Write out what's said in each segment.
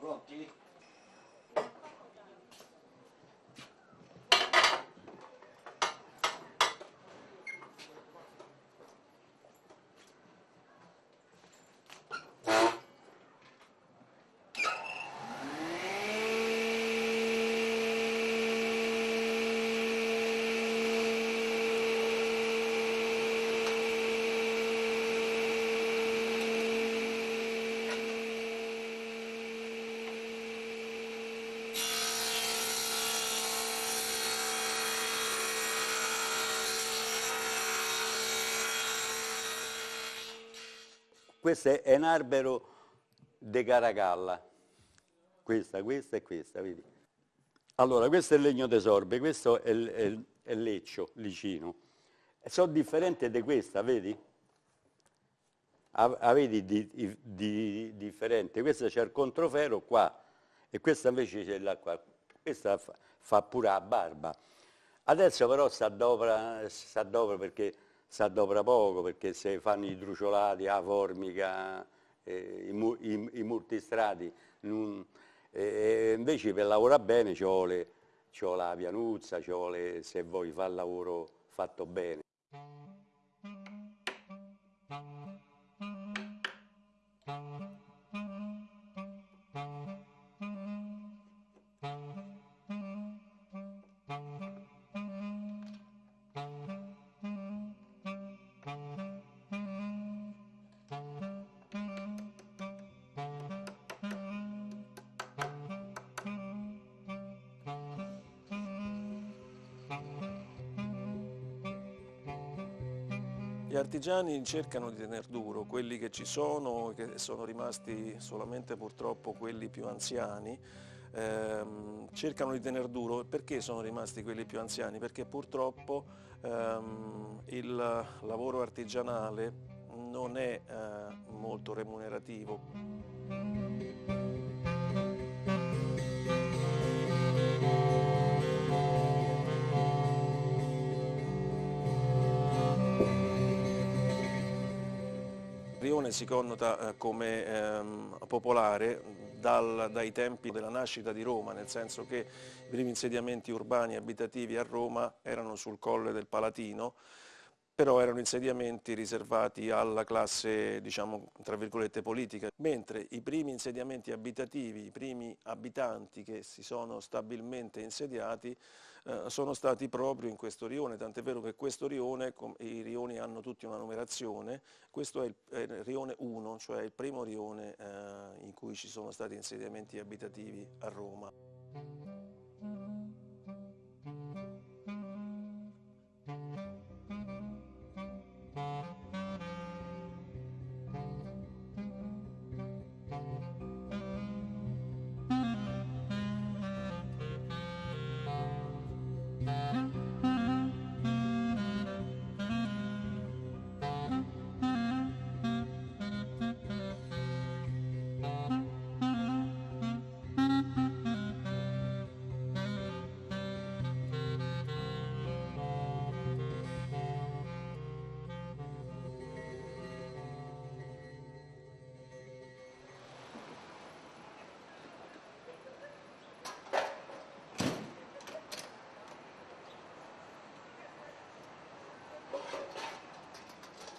Bro. Questo è un albero di Caracalla, questa, questa e questa, vedi? Allora, questo è il legno d'esorbe, questo è è, è leccio, licino. Sono differenti da questa, vedi? Ah, vedi di, di, di, differente. Questo c'è il controfero qua e questa invece c'è là qua. Questa fa, fa pure la barba. Adesso però si addopera perché si adopera poco perché se fanno i truciolati, la formica, eh, i, i, i, multistrati, non, eh, invece per lavorare bene vuole, ci vuole la pianuzza, ci vuole se vuoi fare il lavoro fatto bene. Gli artigiani cercano di tener duro, quelli che ci sono, che sono rimasti solamente purtroppo quelli più anziani, ehm, cercano di tener duro. Perché sono rimasti quelli più anziani? Perché purtroppo ehm, il lavoro artigianale non è eh, molto remunerativo. Si connota eh, come ehm, popolare dal, dai tempi della nascita di Roma, nel senso che i primi insediamenti urbani abitativi a Roma erano sul colle del Palatino, però erano insediamenti riservati alla classe, diciamo, tra virgolette, politica, mentre i primi insediamenti abitativi, i primi abitanti che si sono stabilmente insediati eh, sono stati proprio in questo rione, tant'è vero che questo rione, i rioni hanno tutti una numerazione, questo è il, è il rione 1, cioè il primo rione eh, in cui ci sono stati insediamenti abitativi a Roma.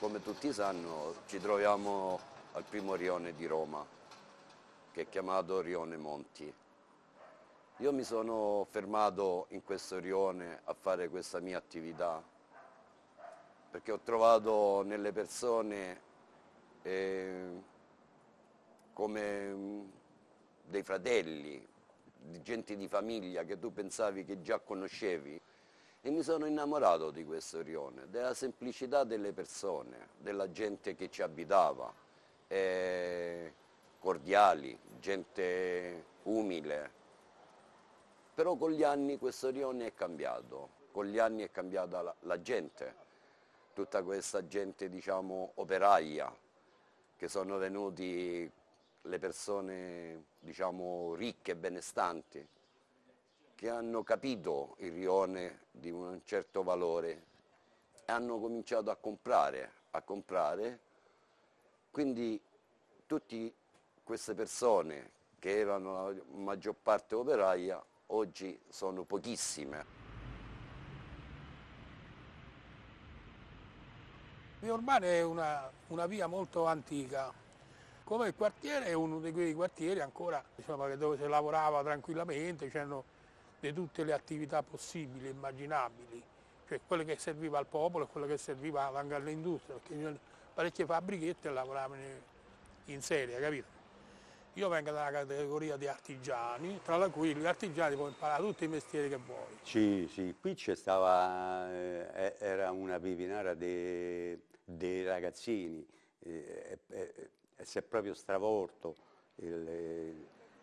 Come tutti sanno ci troviamo al primo rione di Roma, che è chiamato Rione Monti. Io mi sono fermato in questo rione a fare questa mia attività perché ho trovato nelle persone eh, come dei fratelli, gente di famiglia che tu pensavi che già conoscevi e mi sono innamorato di questo rione, della semplicità delle persone, della gente che ci abitava, eh, cordiali, gente umile. Però con gli anni questo rione è cambiato, con gli anni è cambiata la, la gente, tutta questa gente diciamo operaia, che sono venuti le persone diciamo ricche benestanti, che hanno capito il rione di un certo valore e hanno cominciato a comprare, a comprare, quindi tutte queste persone che erano la maggior parte operaia, oggi sono pochissime. Via Urbana è una, una, via molto antica, come il quartiere è uno di quei quartieri ancora diciamo, dove si lavorava tranquillamente, c'erano di tutte le attività possibili e immaginabili, cioè quelle che serviva al popolo e quelle che serviva anche all'industria, perché parecchie fabbrichette lavoravano in serie, capito? Io vengo dalla categoria di artigiani, tra cui gli artigiani puoi imparare tutti i mestieri che vuoi. Sì, sì, qui c'è stava, eh, era una pipinara dei, dei ragazzini, eh, eh, si è proprio stravolto il,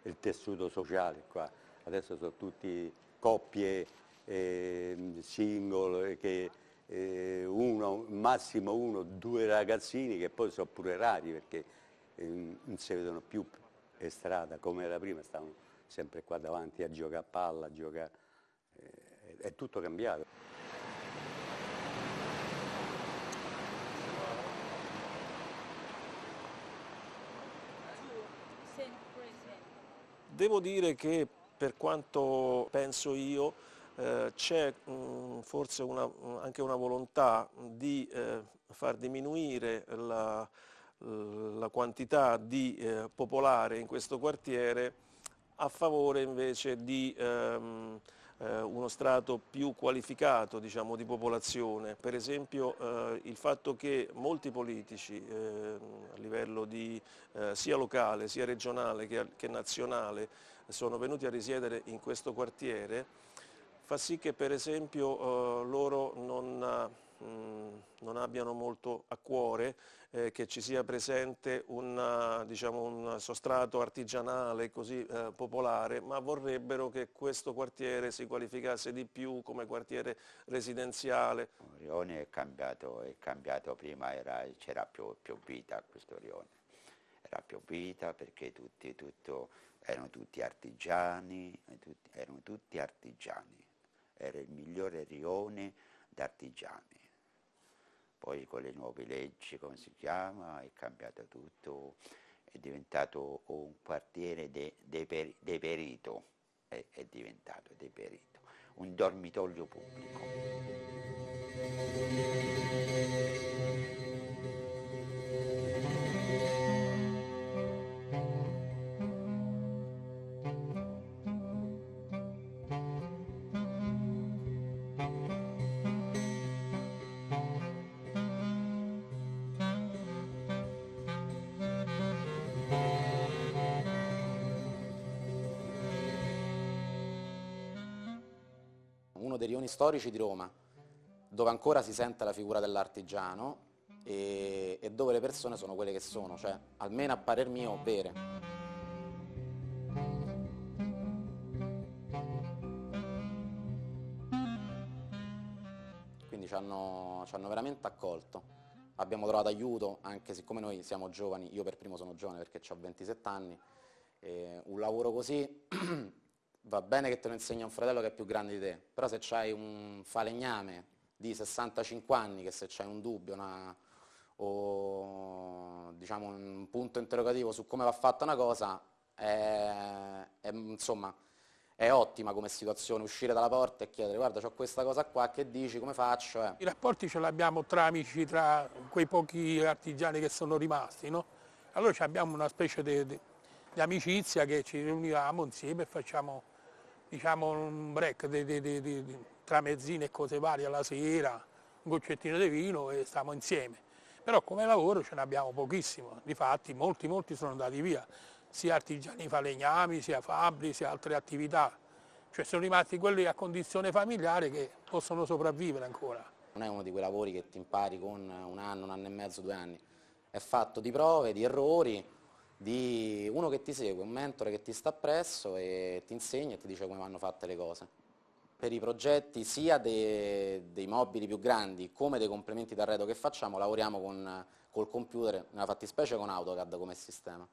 il, tessuto sociale qua, adesso sono tutti coppie, eh, single, che eh, uno, massimo uno, due ragazzini che poi sono pure rari perché eh, non si vedono più e strada come era prima, stavano sempre qua davanti a giocare a palla, a giocare, eh, è tutto cambiato. Devo dire che per quanto penso io eh, c'è forse una, anche una volontà di eh, far diminuire la, la quantità di eh, popolare in questo quartiere a favore invece di ehm, eh, uno strato più qualificato diciamo, di popolazione. Per esempio eh, il fatto che molti politici ehm, a livello di, eh, sia locale, sia regionale che, che nazionale sono venuti a risiedere in questo quartiere fa sì che per esempio eh, loro non Mm, non abbiano molto a cuore eh, che ci sia presente una, diciamo, un sostrato artigianale così eh, popolare, ma vorrebbero che questo quartiere si qualificasse di più come quartiere residenziale. Rione è cambiato, è cambiato prima c'era più, più, vita a questo rione, era più vita perché tutti, tutto, erano tutti artigiani, erano tutti artigiani, era il migliore rione d'artigiani. Poi con le nuove leggi, come si chiama, è cambiato tutto, è diventato un quartiere deperito, de, de è, è diventato deperito, un dormitorio pubblico. Dei rioni storici di Roma, dove ancora si sente la figura dell'artigiano e, e, dove le persone sono quelle che sono, cioè almeno a parer mio vere. Quindi ci hanno, ci hanno veramente accolto. Abbiamo trovato aiuto, anche siccome noi siamo giovani, io per primo sono giovane perché ho 27 anni, un lavoro così va bene che te lo insegna un fratello che è più grande di te, però se c'hai un falegname di 65 anni, che se c'hai un dubbio una, o diciamo, un punto interrogativo su come va fatta una cosa, è, è, insomma, è ottima come situazione, uscire dalla porta e chiedere guarda ho questa cosa qua, che dici, come faccio? Eh. I rapporti ce li abbiamo tra amici, tra quei pochi artigiani che sono rimasti, no? Allora abbiamo una specie di amicizia che ci riuniamo insieme e facciamo diciamo, un break di, di, di, di, tra mezzine e cose varie alla sera, un goccettino di vino e stiamo insieme. Però come lavoro ce ne abbiamo pochissimo, difatti molti, molti sono andati via, sia artigiani falegnami, sia fabbri, sia altre attività. Cioè sono rimasti quelli a condizione familiare che possono sopravvivere ancora. Non è uno di quei lavori che ti impari con un anno, un anno e mezzo, due anni. È fatto di prove, di errori, di uno che ti segue, un mentore che ti sta appresso e ti insegna e ti dice come vanno fatte le cose. Per i progetti sia dei, dei mobili più grandi come dei complementi d'arredo che facciamo lavoriamo con, col computer, nella fattispecie con AutoCAD come sistema.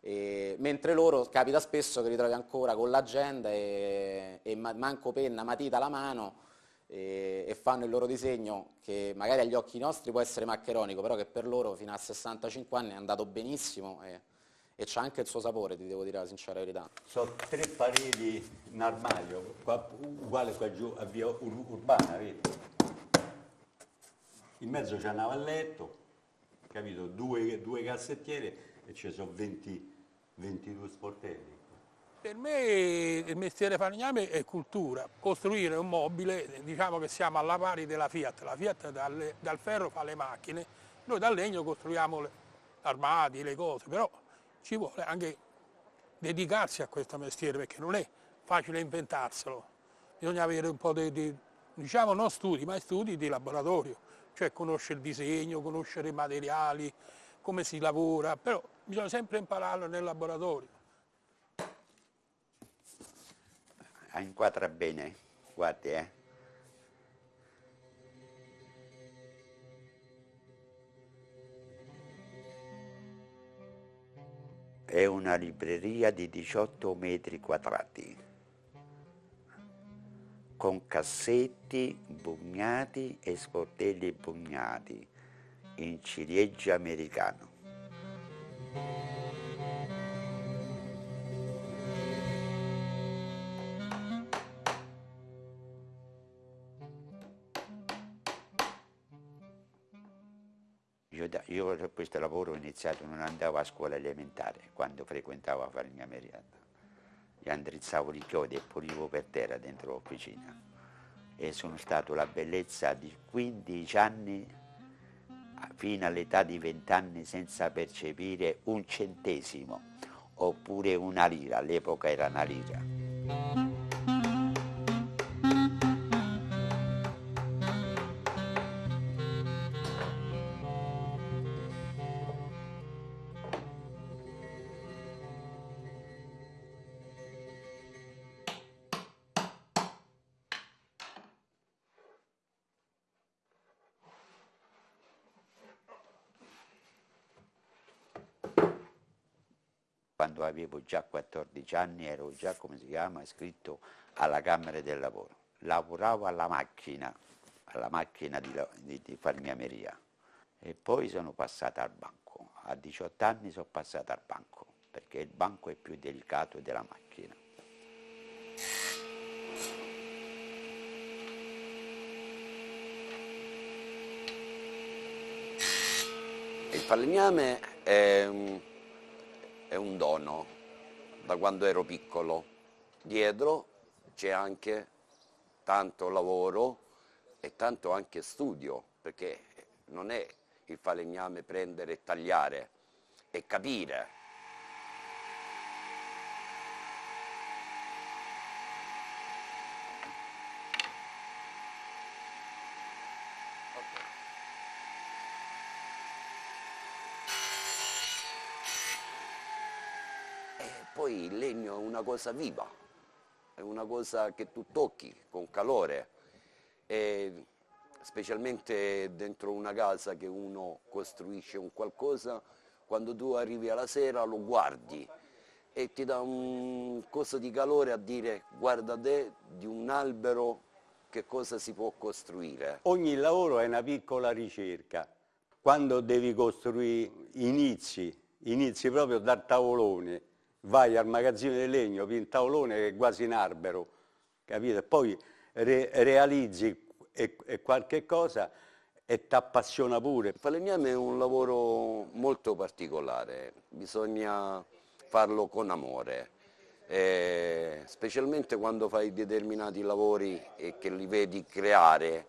E, mentre loro capita spesso che ritrovi ancora con l'agenda e, e manco penna, matita alla mano e, e, fanno il loro disegno che magari agli occhi nostri può essere maccheronico, però che per loro fino a 65 anni è andato benissimo. E, c'ha anche il suo sapore, ti devo dire la sincera verità. Sono tre pareti in armadio, qua, uguale qua giù a via Ur- Urbana, vedi? In mezzo c'è un navalletto, capito? Due, due cassettiere e ci sono 20, 22 sportelli. Per me il mestiere falegname è cultura, costruire un mobile, diciamo che siamo alla pari della Fiat, la Fiat dal, dal ferro fa le macchine, noi dal legno costruiamo le armadi, le cose, però ci vuole anche dedicarsi a questo mestiere perché non è facile inventarselo, bisogna avere un po' di, di diciamo non studi, ma studi di laboratorio, cioè conoscere il disegno, conoscere i materiali, come si lavora, però bisogna sempre impararlo nel laboratorio. Inquadra bene, guardi eh. È una libreria di 18 metri quadrati, con cassetti bugnati e sportelli bugnati in ciliegia americano. Io, da- questo lavoro ho iniziato, non andavo a scuola elementare, quando frequentavo a fare mio meriata. Io andrizzavo i chiodi e pulivo per terra dentro l'officina. E sono stato la bellezza di 15 anni fino all'età di 20 anni senza percepire un centesimo oppure una lira, all'epoca era una lira. Quando avevo già 14 anni ero già, come si chiama, iscritto alla Camera del Lavoro. Lavoravo alla macchina, alla macchina di, di, di farmiameria e poi sono passato al banco. A 18 anni sono passato al banco perché il banco è più delicato della macchina. Il falegname è è un dono da quando ero piccolo. Dietro c'è anche tanto lavoro e tanto anche studio, perché non è il falegname prendere e tagliare, è capire. E poi il legno è una cosa viva, è una cosa che tu tocchi con calore, e specialmente dentro una casa che uno costruisce un qualcosa, quando tu arrivi alla sera lo guardi e ti dà un coso di calore a dire guarda te di un albero che cosa si può costruire. Ogni lavoro è una piccola ricerca. Quando devi costruire, inizi, inizi proprio dal tavolone, vai al magazzino di legno, il tavolone che è quasi un albero, capito? Poi re- realizzi e, e qualche cosa e ti appassiona pure. Il falegname è un lavoro molto particolare, bisogna farlo con amore, eh, specialmente quando fai determinati lavori e che li vedi creare,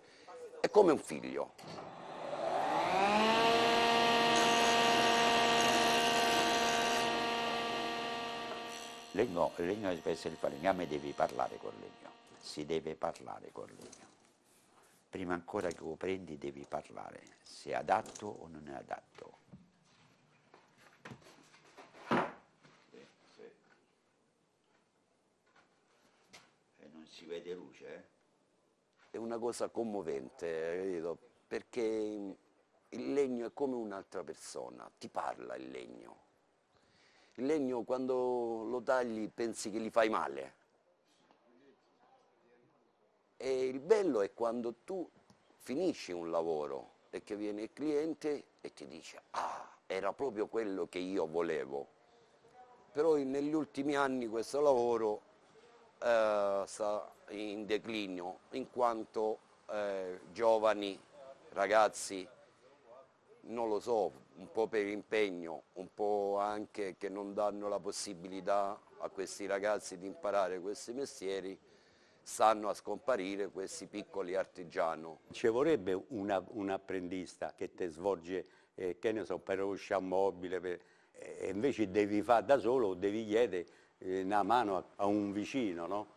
è come un figlio. Legno, il legno essere il falegname devi parlare col legno, si deve parlare col legno. Prima ancora che lo prendi devi parlare, se è adatto o non è adatto. E non si vede luce, eh? È una cosa commovente, capito? perché il legno è come un'altra persona, ti parla il legno. Il legno quando lo tagli pensi che gli fai male. E il bello è quando tu finisci un lavoro e che viene il cliente e ti dice ah, era proprio quello che io volevo. però negli ultimi anni questo lavoro eh, sta in declinio in quanto eh, giovani, ragazzi, non lo so, un po' per impegno, un po' anche che non danno la possibilità a questi ragazzi di imparare questi mestieri, stanno a scomparire questi piccoli artigiani. Ci vorrebbe una, un apprendista che ti svolge, eh, che ne so, per usciamobile, per, e invece devi fare da solo, devi chiedere eh, una mano a, a un vicino, no?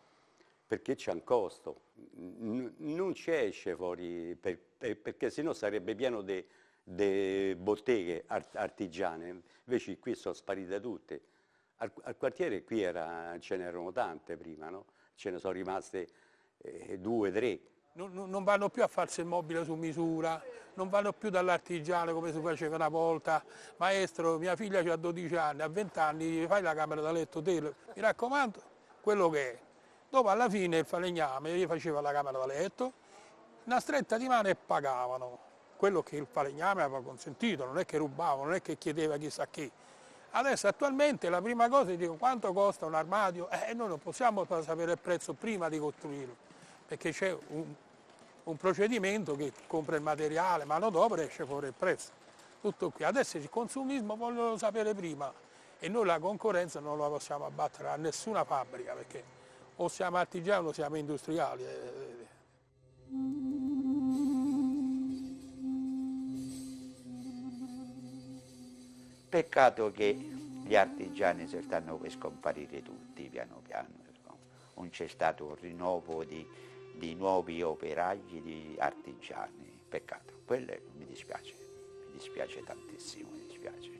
Perché c'è un costo. N non ci esce fuori, per, per, perché sennò sarebbe pieno di botteghe art artigiane, invece qui sono sparite tutte. Al, al quartiere qui era, ce n'erano tante prima, no? ce ne sono rimaste eh, due, tre. Non, non, vanno più a farsi il mobile su misura, non vanno più dall'artigiano come si faceva una volta. Maestro, mia figlia ha 12 anni, a 20 anni fai la camera da letto, te, mi raccomando, quello che è. Dopo alla fine il falegname gli faceva la camera da letto, una stretta di mano e pagavano quello che il falegname aveva consentito, non è che rubava, non è che chiedeva chissà chi. Adesso attualmente la prima cosa è dico quanto costa un armadio e eh, noi non possiamo sapere il prezzo prima di costruirlo, perché c'è un, un, procedimento che compra il materiale, ma non dopo esce fuori il prezzo. Tutto qui. Adesso il consumismo vogliono sapere prima e noi la concorrenza non la possiamo abbattere a nessuna fabbrica perché o siamo artigiani o siamo industriali. Peccato che gli artigiani stanno per scomparire tutti piano piano, non c'è stato un rinnovo di, di nuovi operai, di artigiani, peccato, quello mi dispiace, mi dispiace tantissimo, mi dispiace.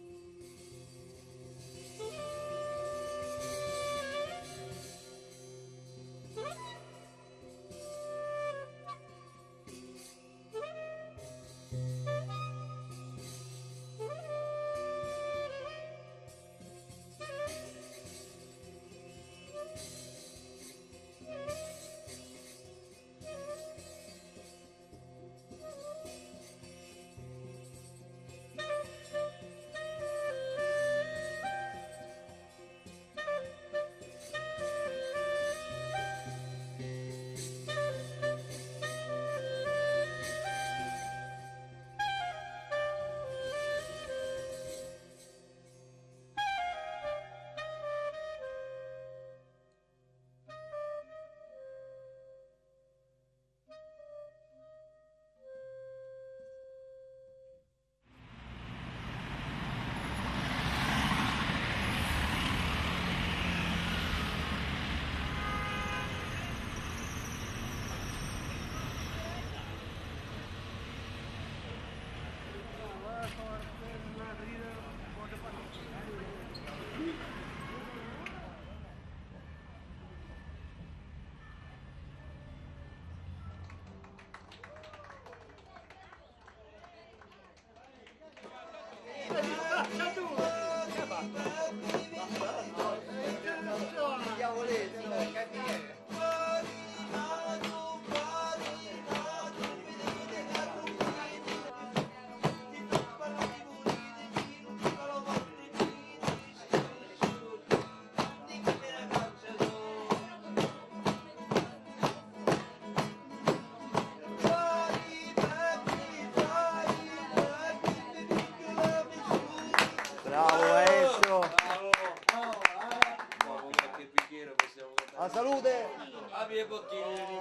僕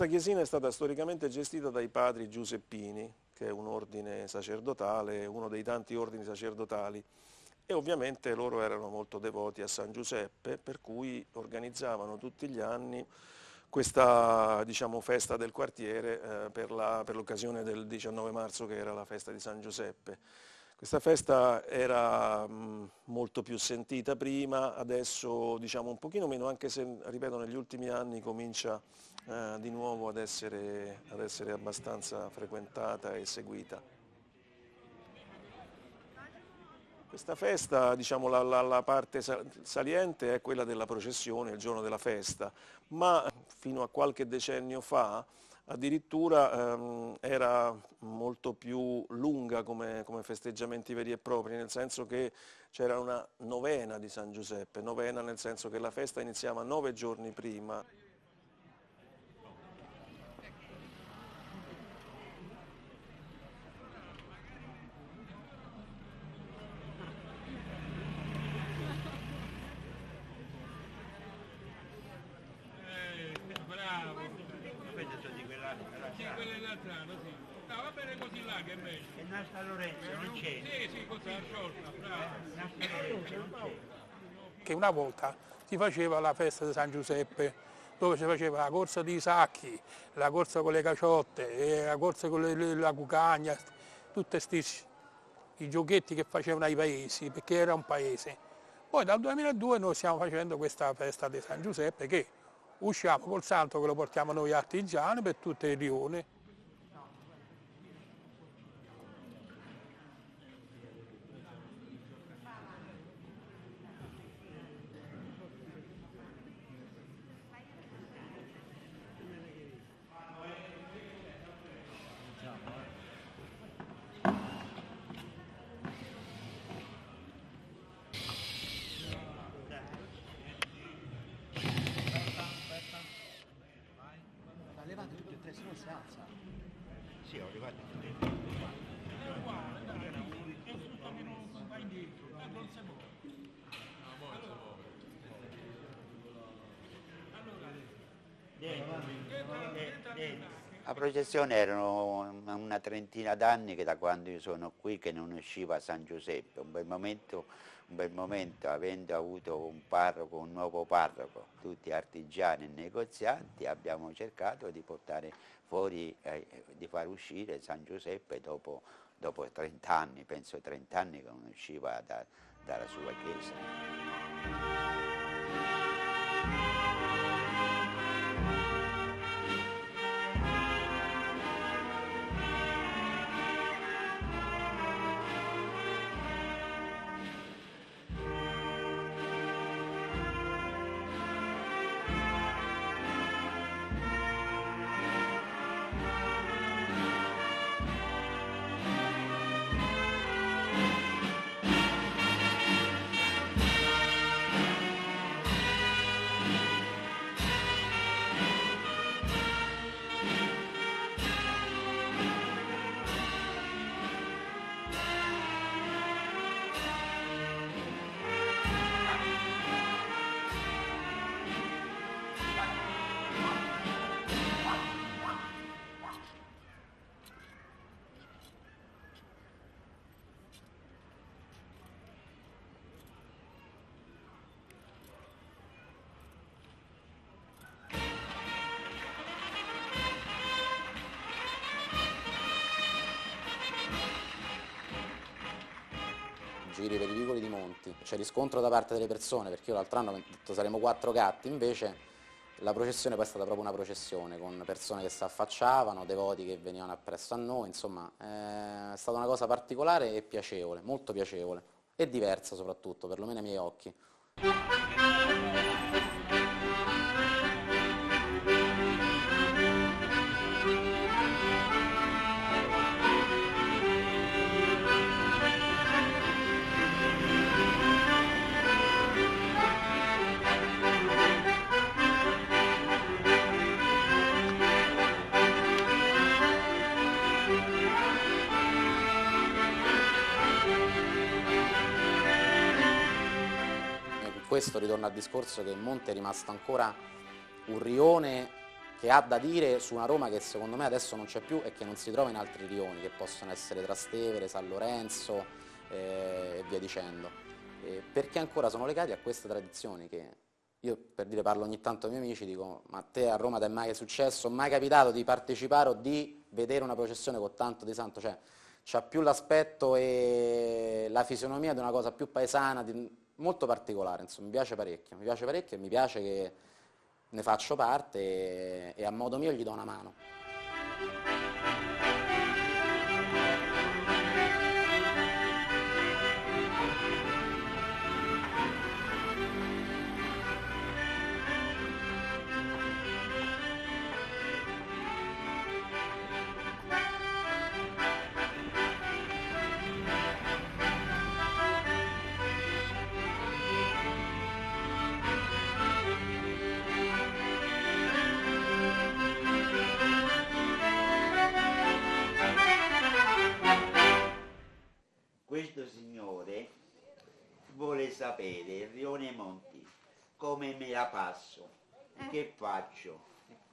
Questa chiesina è stata storicamente gestita dai padri Giuseppini, che è un ordine sacerdotale, uno dei tanti ordini sacerdotali, e ovviamente loro erano molto devoti a San Giuseppe, per cui organizzavano tutti gli anni questa diciamo, festa del quartiere eh, per l'occasione del 19 marzo che era la festa di San Giuseppe. Questa festa era mh, molto più sentita prima, adesso diciamo un pochino meno, anche se, ripeto, negli ultimi anni comincia eh, di nuovo ad essere, ad essere abbastanza frequentata e seguita. Questa festa, diciamo, la, la, la, parte saliente è quella della processione, il giorno della festa, ma fino a qualche decennio fa addirittura ehm, era molto più lunga come, come, festeggiamenti veri e propri, nel senso che c'era una novena di San Giuseppe, novena nel senso che la festa iniziava nove giorni prima. Nasta Lorenzo non c'è. Sì, sì, così sciolta, bravo. Nasta Lorenzo non c'è. Che una volta si faceva la festa di San Giuseppe dove si faceva la corsa dei sacchi, la corsa con le caciotte, la corsa con le, la cucagna, tutti i giochetti che facevano ai paesi, perché era un paese. Poi dal 2002 noi stiamo facendo questa festa di San Giuseppe che usciamo col santo che lo portiamo noi artigiani per tutte le rione. La processione erano una trentina d'anni che da quando io sono qui che non usciva San Giuseppe, un bel momento, un bel momento avendo avuto un parroco, un nuovo parroco, tutti artigiani e negozianti, abbiamo cercato di portare fuori, eh, di far uscire San Giuseppe dopo, dopo 30 anni, penso 30 anni che non usciva da, dalla sua chiesa. Giri per i vicoli di Monti, c'è riscontro da parte delle persone, perché io l'altro anno ho detto saremo quattro gatti, invece la processione poi è stata proprio una processione, con persone che si affacciavano, devoti che venivano appresso a noi, insomma è stata una cosa particolare e piacevole, molto piacevole, e diversa soprattutto, perlomeno ai miei occhi. Questo ritorna al discorso che il Monte è rimasto ancora un rione che ha da dire su una Roma che secondo me adesso non c'è più e che non si trova in altri rioni, che possono essere Trastevere, San Lorenzo eh, e via dicendo. Eh, perché ancora sono legati a queste tradizioni che io per dire parlo ogni tanto ai miei amici, dico ma a te a Roma ti è mai successo, mai capitato di partecipare o di vedere una processione con tanto di santo? Cioè, c'ha più l'aspetto e la fisionomia di una cosa più paesana, di- molto particolare, insomma, mi piace parecchio, mi piace parecchio e mi piace che ne faccio parte e, e a modo mio gli do una mano. Questo signore vuole sapere, Rione Monti, come me la passo, che faccio,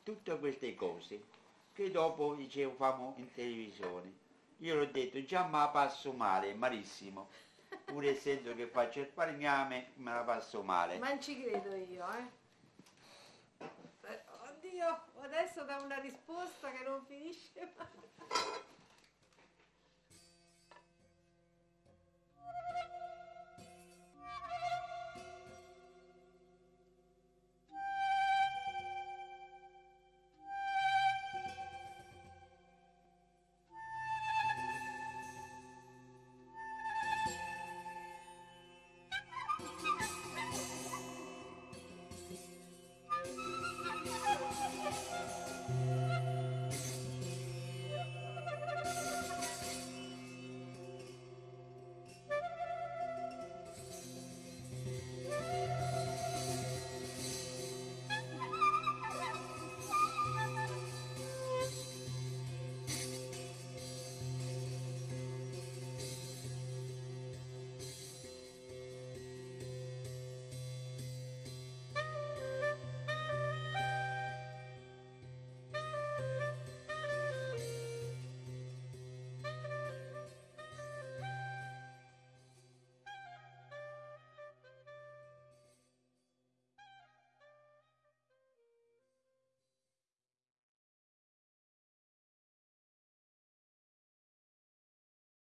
tutte queste cose che dopo dicevo famo in televisione. Io l'ho detto, già me la passo male, malissimo, pur essendo che faccio il falegname me la passo male. Ma non ci credo io, eh. Eh, Oddio, adesso da una risposta che non finisce mai.